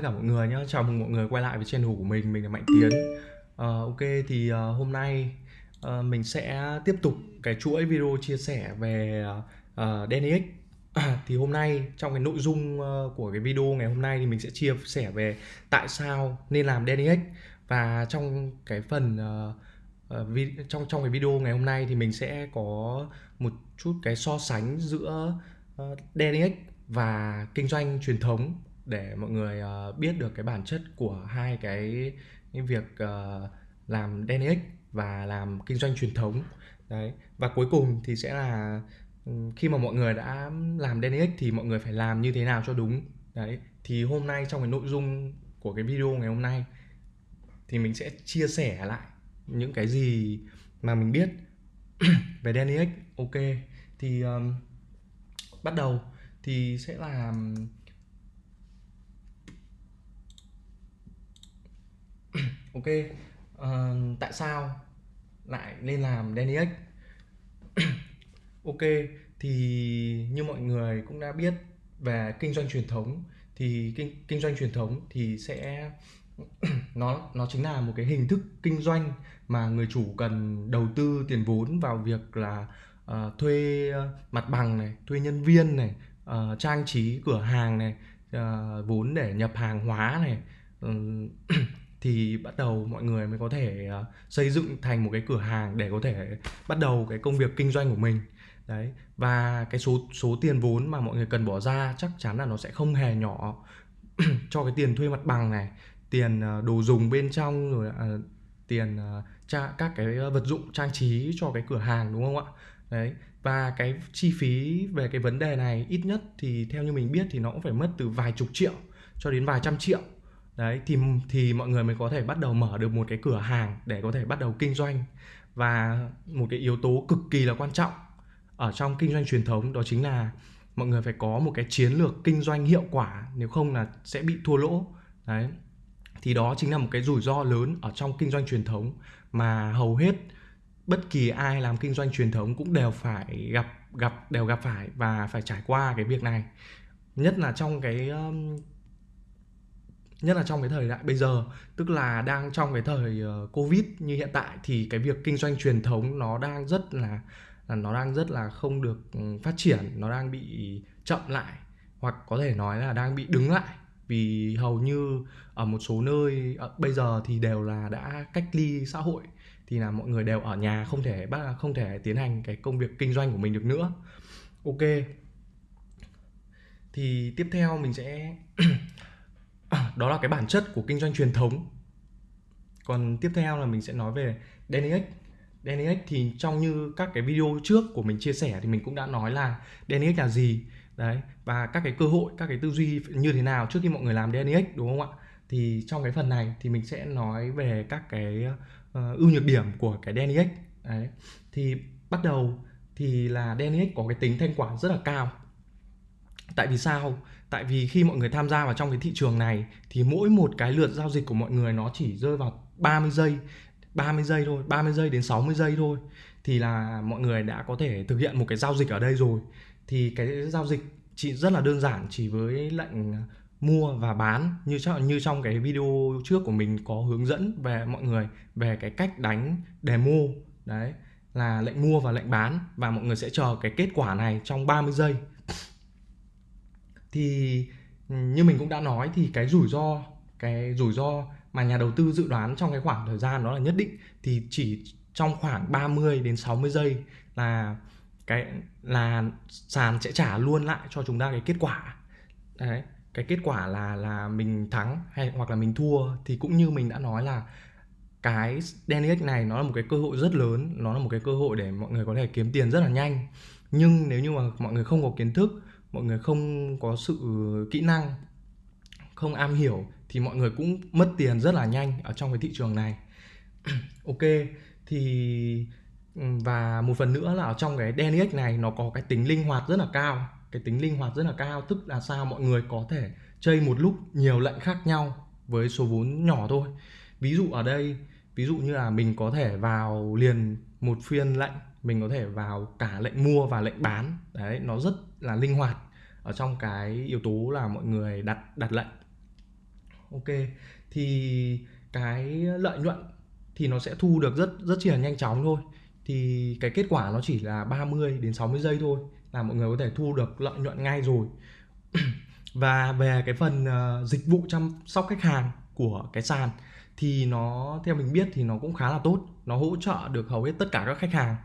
tất cả mọi người nhé Chào mừng mọi người quay lại với channel của mình Mình là Mạnh Tiến. Uh, Ok thì uh, hôm nay uh, mình sẽ tiếp tục cái chuỗi video chia sẻ về uh, DNX Thì hôm nay trong cái nội dung uh, của cái video ngày hôm nay thì mình sẽ chia sẻ về tại sao nên làm DNX Và trong cái phần uh, uh, trong trong cái video ngày hôm nay thì mình sẽ có một chút cái so sánh giữa uh, DNX và kinh doanh truyền thống để mọi người uh, biết được cái bản chất của hai cái, cái việc uh, làm DNX và làm kinh doanh truyền thống. Đấy và cuối cùng thì sẽ là ừ, khi mà mọi người đã làm DNX thì mọi người phải làm như thế nào cho đúng. Đấy thì hôm nay trong cái nội dung của cái video ngày hôm nay thì mình sẽ chia sẻ lại những cái gì mà mình biết về DNX ok thì um, bắt đầu thì sẽ là ok uh, tại sao lại nên làm DNX ok thì như mọi người cũng đã biết về kinh doanh truyền thống thì kinh kinh doanh truyền thống thì sẽ nó nó chính là một cái hình thức kinh doanh mà người chủ cần đầu tư tiền vốn vào việc là uh, thuê ờ, mặt bằng này thuê nhân viên này uh, trang trí cửa hàng này uh, vốn để nhập hàng hóa này uh, thì bắt đầu mọi người mới có thể ờ, xây dựng thành một cái cửa hàng để có thể bắt đầu cái công việc kinh doanh của mình. Đấy và cái số số tiền vốn mà mọi người cần bỏ ra chắc chắn là nó sẽ không hề nhỏ cho cái tiền thuê mặt bằng này tiền ờ, đồ dùng bên trong rồi à, tiền tra, các cái vật dụng trang trí cho cái cửa hàng đúng không ạ? Đấy và cái chi phí về cái vấn đề này ít nhất thì theo như mình biết thì nó cũng phải mất từ vài chục triệu cho đến vài trăm triệu đấy, thì thì mọi người mới có thể bắt đầu mở được một cái cửa hàng để có thể bắt đầu kinh doanh. Và một cái yếu tố cực kỳ là quan trọng ở trong kinh doanh truyền thống đó chính là mọi người phải có một cái chiến lược kinh doanh hiệu quả, nếu không là sẽ bị thua lỗ. Đấy, thì đó chính là một cái rủi ro lớn ở trong kinh doanh truyền thống mà hầu hết bất kỳ ai làm kinh doanh truyền thống cũng đều phải gặp gặp, đều gặp phải và phải trải qua cái việc này. Nhất là trong cái nhất là trong cái thời đại bây giờ, tức là đang trong cái thời ờ, covid như hiện tại, thì cái việc kinh doanh truyền thống nó đang rất là là nó đang rất là không được ừ, phát triển, nó đang bị chậm lại, hoặc có thể nói là đang bị đứng lại. Vì hầu như ở một số nơi ở bây giờ thì đều là đã cách ly xã hội, thì là mọi người đều ở nhà, không thể bắt, không thể tiến hành cái công việc kinh doanh của mình được nữa. Ok. Thì tiếp theo mình sẽ đó là cái bản chất của kinh doanh truyền thống. Còn tiếp theo là mình sẽ nói về DNX DNX thì trong như các cái video trước của mình chia sẻ thì mình cũng đã nói là DNX là gì? Đấy và các cái cơ hội các cái tư duy như thế nào trước khi mọi người làm DNX đúng không ạ? Thì trong cái phần này thì mình sẽ nói về các cái uh, ưu nhược điểm của cái DNX đấy thì bắt đầu thì là DNX có cái tính thanh khoản rất là cao tại vì sao? Tại vì khi mọi người tham gia vào trong cái thị trường này, thì mỗi một cái lượt giao dịch của mọi người nó chỉ rơi vào 30 giây 30 giây thôi 30 giây đến 60 giây thôi. Thì là mọi người đã có thể thực hiện một cái giao dịch ở đây rồi. Thì cái giao dịch chỉ rất là đơn giản, chỉ với lệnh mua và bán, như trong như trong cái video trước của mình có hướng dẫn về mọi người về cái cách đánh, demo, đấy, là lệnh mua và lệnh bán. Và mọi người sẽ chờ cái kết quả này trong 30 giây thì, như mình cũng đã nói thì cái rủi ro, cái rủi ro mà nhà đầu tư dự đoán trong cái khoảng thời gian đó là nhất định thì chỉ trong khoảng 30 đến 60 giây là cái, là sàn sẽ trả luôn lại cho chúng ta cái kết quả. Đấy, cái kết quả là là mình thắng hay hoặc là mình thua thì cũng như mình đã nói là cái DNX này nó là một cái cơ hội rất lớn, nó là một cái cơ hội để mọi người có thể kiếm tiền rất là nhanh. Nhưng nếu như mà mọi người không có kiến thức mọi người không có sự kỹ năng, không am hiểu thì mọi người cũng mất tiền rất là nhanh ở trong cái thị trường này. Ok, thì và một phần nữa là ở trong cái DNX này nó có cái tính linh hoạt rất là cao. Cái tính linh hoạt rất là cao tức là sao mọi người có thể chơi một lúc nhiều lệnh khác nhau với số vốn nhỏ thôi. Ví dụ ở đây, ví dụ như là mình có thể vào liền một phiên lệnh, mình có thể vào cả lệnh mua và lệnh bán. Đấy, nó rất là linh hoạt ở trong cái yếu tố là mọi người đặt đặt lệnh. Ok thì cái lợi nhuận thì nó sẽ thu được rất rất chỉ là nhanh chóng thôi. Thì cái kết quả nó chỉ là 30 đến 60 giây thôi là mọi người có thể thu được lợi nhuận ngay rồi. Và về cái phần uh, dịch vụ chăm sóc khách hàng của cái sàn thì nó theo mình biết thì nó cũng khá là tốt. Nó hỗ trợ được hầu hết tất cả các khách hàng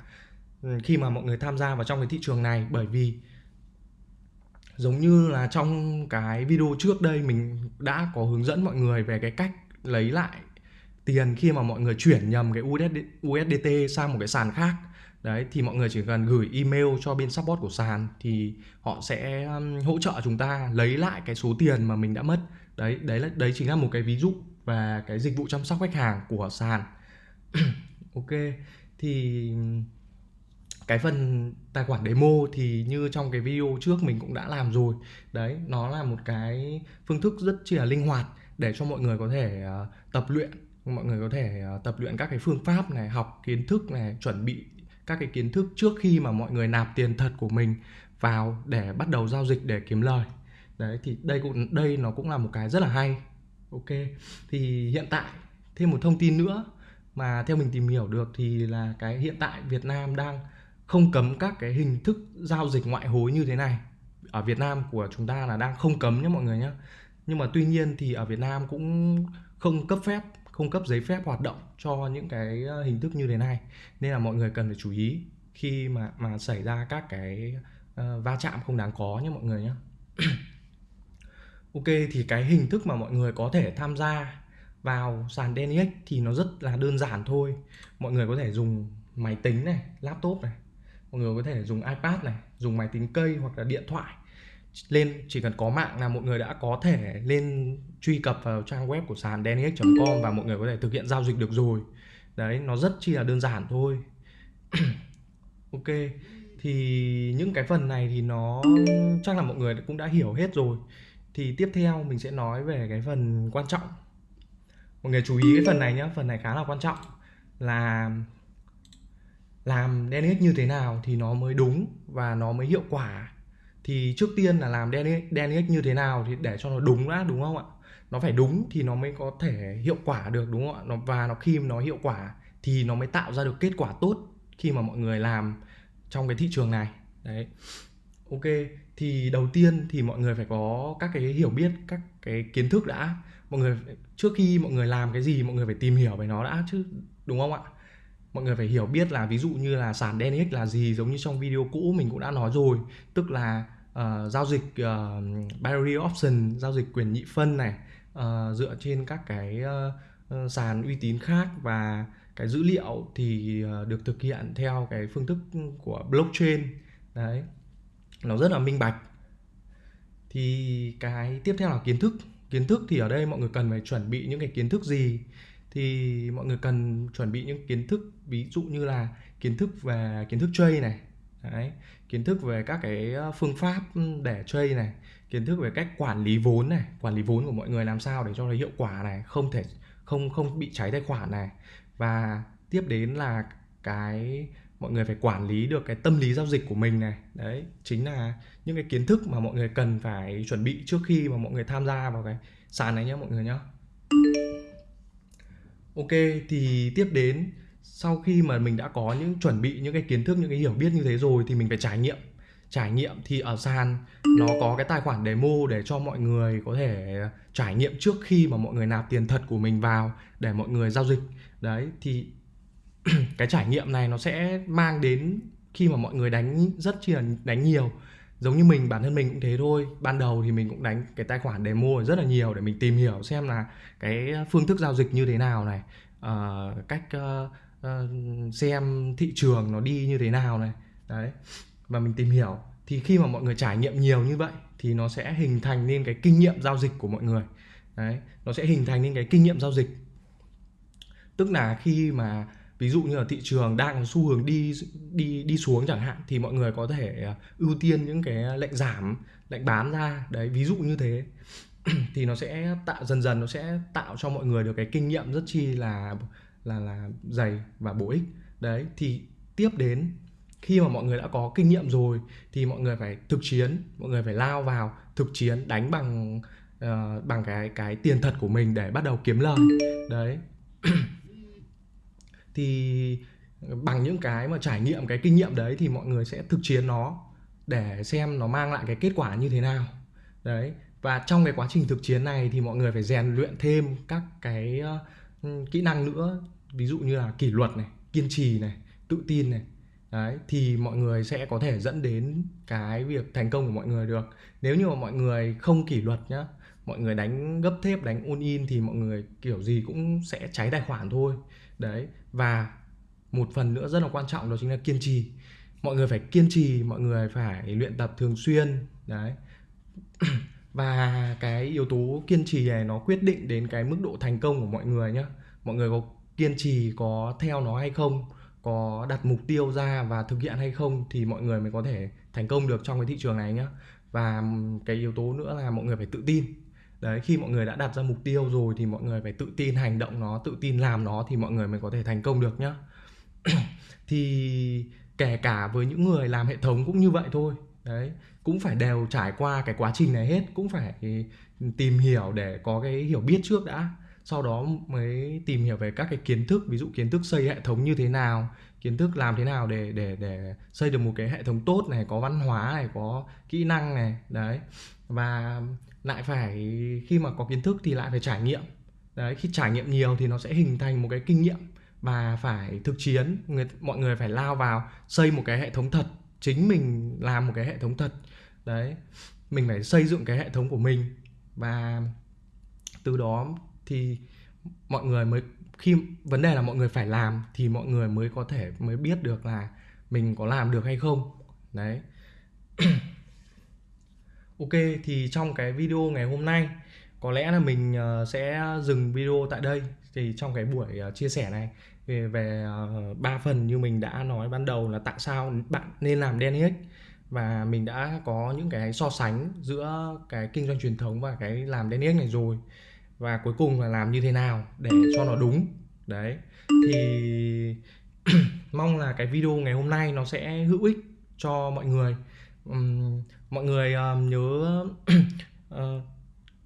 khi mà mọi người tham gia vào trong cái thị trường này bởi vì giống như là trong cái video trước đây mình đã có hướng dẫn mọi người về cái cách lấy lại tiền khi mà mọi người chuyển nhầm cái USD, USDT sang một cái sàn khác. Đấy thì mọi người chỉ cần gửi email cho bên support của sàn thì họ sẽ um, hỗ trợ chúng ta lấy lại cái số tiền mà mình đã mất. Đấy đấy là đấy chính là một cái ví dụ về cái dịch vụ chăm sóc khách hàng của sàn. Ok thì cái phần tài khoản demo thì như trong cái video trước mình cũng đã làm rồi. Đấy nó là một cái phương thức rất chi là linh hoạt để cho mọi người có thể uh, tập luyện. Mọi người có thể uh, tập luyện các cái phương pháp này học kiến thức này chuẩn bị các cái kiến thức trước khi mà mọi người nạp tiền thật của mình vào để bắt đầu giao dịch để kiếm lời. Đấy thì đây cũng đây nó cũng là một cái rất là hay. Ok thì hiện tại thêm một thông tin nữa mà theo mình tìm hiểu được thì là cái hiện tại Việt Nam đang không cấm các cái hình thức giao dịch ngoại hối như thế này. Ở Việt Nam của chúng ta là đang không cấm nhé mọi người nhé. Nhưng mà tuy nhiên thì ở Việt Nam cũng không cấp phép không cấp giấy phép hoạt động cho những cái ờ, hình thức như thế này. Nên là mọi người cần phải chú ý khi mà mà xảy ra các cái uh, va chạm không đáng có nhé mọi người nhé. Ok thì cái hình thức mà mọi người có thể tham gia vào sàn DNX thì nó rất là đơn giản thôi. Mọi người có thể dùng máy tính này laptop này mọi người có thể dùng ipad này, dùng máy tính cây hoặc là điện thoại. Lên, chỉ cần có mạng là mọi người đã có thể lên truy cập vào trang web của sàn Denix.com và mọi người có thể thực hiện giao dịch được rồi. Đấy, nó rất chi là đơn giản thôi. Ok, thì những cái phần này thì nó chắc là mọi người cũng đã hiểu hết rồi. Thì tiếp theo mình sẽ nói về cái phần quan trọng. Mọi người chú ý cái phần này nhé phần này khá là quan trọng là làm DNX như thế nào thì nó mới đúng và nó mới hiệu quả. Thì trước tiên là làm DNX như thế nào thì để cho nó đúng đã, đúng không ạ? Nó phải đúng thì nó mới có thể hiệu quả được, đúng không ạ? Và nó khi nó hiệu quả thì nó mới tạo ra được kết quả tốt khi mà mọi người làm trong cái thị trường này. Đấy. Ok, thì đầu tiên thì mọi người phải có các cái hiểu biết, các cái kiến thức đã. Mọi người, trước khi mọi người làm cái gì, mọi người phải tìm hiểu về nó đã chứ, đúng không ạ? Mọi người phải hiểu biết là ví dụ như là sàn DNX là gì giống như trong video cũ mình cũng đã nói rồi. Tức là uh, giao dịch uh, binary option giao dịch quyền nhị phân này uh, dựa trên các cái uh, sàn uy tín khác và cái dữ liệu thì uh, được thực hiện theo cái phương thức của blockchain. Đấy nó rất là minh bạch. Thì cái tiếp theo là kiến thức. Kiến thức thì ở đây mọi người cần phải chuẩn bị những cái kiến thức gì? Thì mọi người cần chuẩn bị những kiến thức ví dụ như là kiến thức về kiến thức trade này Đấy, kiến thức về các cái ờ, phương pháp để trade này kiến thức về cách quản lý vốn này quản lý vốn của mọi người làm sao để cho nó hiệu quả này không thể không không bị cháy tài khoản này. Và tiếp đến là cái mọi người phải quản lý được cái tâm lý giao dịch của mình này đấy chính là những cái kiến thức mà mọi người cần phải chuẩn bị trước khi mà mọi người tham gia vào cái sàn này nhé mọi người nhé ok, thì tiếp đến, sau khi mà mình đã có những chuẩn bị, những cái kiến thức, những cái hiểu biết như thế rồi thì mình phải trải nghiệm. Trải nghiệm thì ở sàn, nó có cái tài khoản demo để cho mọi người có thể trải nghiệm trước khi mà mọi người nạp tiền thật của mình vào để mọi người giao dịch. Đấy, thì cái trải nghiệm này nó sẽ mang đến khi mà mọi người đánh, rất chi là đánh nhiều giống như mình bản thân mình cũng thế thôi. Ban đầu thì mình cũng đánh cái tài khoản để mua rất là nhiều để mình tìm hiểu xem là cái ờ, phương thức giao dịch như thế nào này uh, cách uh, uh, xem thị trường nó đi như thế nào này. Đấy và mình tìm hiểu. Thì khi mà mọi người trải nghiệm nhiều như vậy thì nó sẽ hình thành nên cái kinh nghiệm giao dịch của mọi người. Đấy nó sẽ hình thành nên cái kinh nghiệm giao dịch. Tức là khi mà ví dụ như là thị trường đang xu hướng đi đi đi xuống chẳng hạn thì mọi người có thể à, ưu tiên những cái lệnh giảm lệnh bán ra. Đấy ví dụ như thế. Thì nó sẽ tạo dần dần nó sẽ tạo cho mọi người được cái kinh nghiệm rất chi là là là dày và bổ ích. Đấy thì tiếp đến khi mà mọi người đã có kinh nghiệm rồi thì mọi người phải thực chiến mọi người phải lao vào thực chiến đánh bằng uh, bằng cái cái tiền thật của mình để bắt đầu kiếm lời. Đấy. thì bằng những cái mà trải nghiệm cái kinh nghiệm đấy thì mọi người sẽ thực chiến nó để xem nó mang lại cái kết quả như thế nào. Đấy và trong cái quá trình thực chiến này thì mọi người phải rèn luyện thêm các cái uh, kỹ năng nữa. Ví dụ như là kỷ luật này kiên trì này tự tin này. Đấy thì mọi người sẽ có thể dẫn đến cái việc thành công của mọi người được. Nếu như mà mọi người không kỷ luật nhá mọi người đánh gấp thép đánh un in thì mọi người kiểu gì cũng sẽ cháy tài khoản thôi. Đấy và một phần nữa rất là quan trọng đó chính là kiên trì. Mọi người phải kiên trì, mọi người phải luyện tập thường xuyên, đấy. Và cái yếu tố kiên trì này nó quyết định đến cái mức độ thành công của mọi người nhé mọi người có kiên trì, có theo nó hay không, có đặt mục tiêu ra và thực hiện hay không thì mọi người mới có thể thành công được trong cái thị trường này nhé và cái yếu tố nữa là mọi người phải tự tin đấy, khi mọi người đã đặt ra mục tiêu rồi thì mọi người phải tự tin hành động nó, tự tin làm nó thì mọi người mới có thể thành công được nhá. Thì kể cả với những người làm hệ thống cũng như vậy thôi. Đấy, cũng phải đều trải qua cái quá trình này hết, cũng phải tìm hiểu để có cái hiểu biết trước đã. Sau đó mới tìm hiểu về các cái kiến thức, ví dụ kiến thức xây hệ thống như thế nào, kiến thức làm thế nào để để để xây được một cái hệ thống tốt này, có văn hóa này, có kỹ năng này. Đấy, và lại phải, khi mà có kiến thức thì lại phải trải nghiệm. Đấy, khi trải nghiệm nhiều thì nó sẽ hình thành một cái kinh nghiệm và phải thực chiến. Người, mọi người phải lao vào xây một cái hệ thống thật, chính mình làm một cái hệ thống thật. Đấy, mình phải xây dựng cái hệ thống của mình và từ đó thì mọi người mới, khi vấn đề là mọi người phải làm thì mọi người mới có thể, mới biết được là mình có làm được hay không. Đấy. ok, thì trong cái video ngày hôm nay, có lẽ là mình ờ, sẽ dừng video tại đây. Thì trong cái buổi ờ, chia sẻ này, về về ờ, ba phần như mình đã nói ban đầu là tại sao bạn nên làm DNX và mình đã có những cái so sánh giữa cái kinh doanh truyền thống và cái làm DNX này rồi. Và cuối cùng là làm như thế nào để cho nó đúng. Đấy. Thì mong là cái video ngày hôm nay nó sẽ hữu ích cho mọi người mọi người uh, nhớ uh,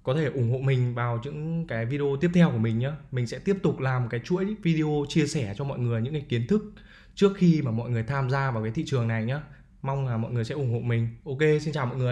có thể ủng hộ mình vào những cái video tiếp theo của mình nhé mình sẽ tiếp tục làm cái chuỗi video chia sẻ cho mọi người những cái kiến thức trước khi mà mọi người tham gia vào cái thị trường này nhé mong là mọi người sẽ ủng hộ mình. Ok xin chào mọi người.